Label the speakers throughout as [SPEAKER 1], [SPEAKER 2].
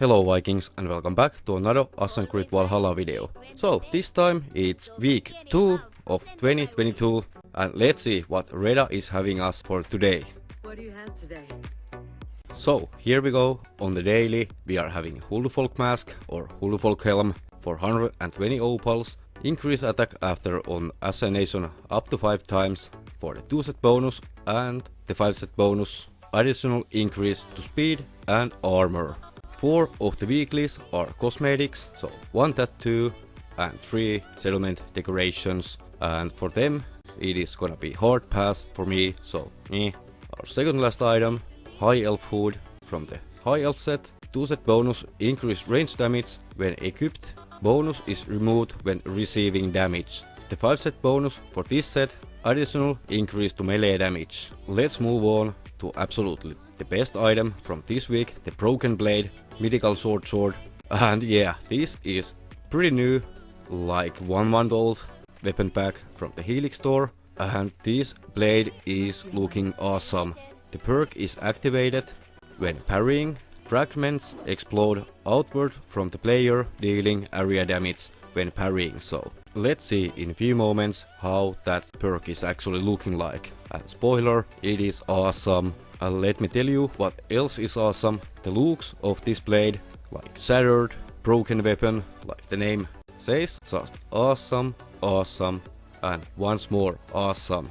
[SPEAKER 1] Hello Vikings and welcome back to another Assassin's Creed Valhalla video. So this time it's week 2 of 2022 and let's see what Reda is having us for today.
[SPEAKER 2] What do you have today?
[SPEAKER 1] So here we go, on the daily we are having Huldufolk Mask or Huldufolk Helm for 120 opals, increase attack after on assassination up to 5 times for the 2 set bonus and the 5 set bonus, additional increase to speed and armor. Four of the weeklies are cosmetics, so one tattoo and three settlement decorations. And for them, it is gonna be hard pass for me, so eh. Our second last item, High Elf Hood from the High Elf set. Two set bonus increase range damage when equipped. Bonus is removed when receiving damage. The 5 set bonus for this set, additional increase to melee damage. Let's move on to absolutely the best item from this week, the Broken Blade Mythical Short Sword. And yeah, this is pretty new, like one month old weapon pack from the Helix store. And this blade is looking awesome. The perk is activated when parrying. Fragments explode outward from the player, dealing area damage when parrying. So let's see in few moments how that perk is actually looking like. And spoiler, it is awesome. And let me tell you what else is awesome. The looks of this blade, like shattered, broken weapon, like the name says, just awesome, awesome, and once more awesome.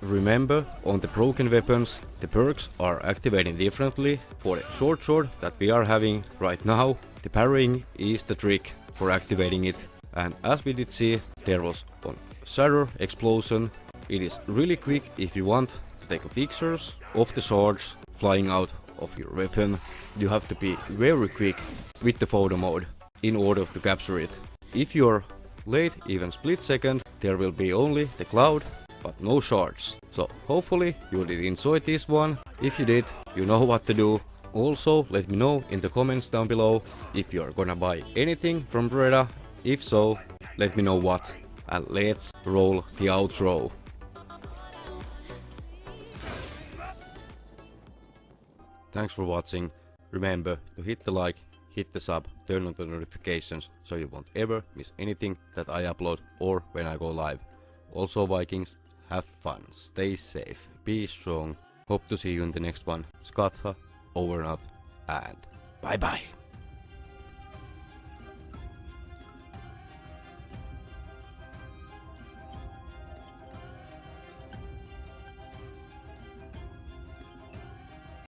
[SPEAKER 1] Remember, on the broken weapons, the perks are activating differently. For the short sword that we are having right now, the parrying is the trick for activating it. And as we did see, there was on Shatter Explosion. It is really quick if you want to take pictures of the swords flying out of your weapon. You have to be very quick with the photo mode in order to capture it. If you're late, even split second, there will be only the cloud but no shards. So hopefully you did enjoy this one. If you did, you know what to do. Also let me know in the comments down below if you're gonna buy anything from Reda. If so, let me know what. And let's roll the outro. Thanks for watching. Remember to hit the like, hit the sub, turn on the notifications so you won't ever miss anything that I upload or when I go live. Also Vikings, have fun, stay safe, be strong. Hope to see you in the next one. Skatha, over and out, and bye bye.